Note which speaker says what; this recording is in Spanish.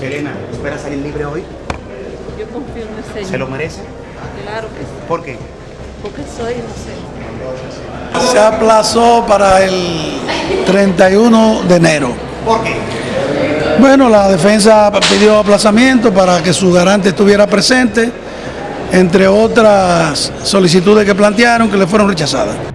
Speaker 1: Selena, ¿espera salir libre hoy?
Speaker 2: Yo confío en el Señor.
Speaker 1: ¿Se lo merece?
Speaker 2: Claro que sí,
Speaker 1: ¿Por qué?
Speaker 2: porque soy inocente.
Speaker 3: Se aplazó para el 31 de enero.
Speaker 1: ¿Por qué?
Speaker 3: Bueno, la defensa pidió aplazamiento para que su garante estuviera presente, entre otras solicitudes que plantearon que le fueron rechazadas.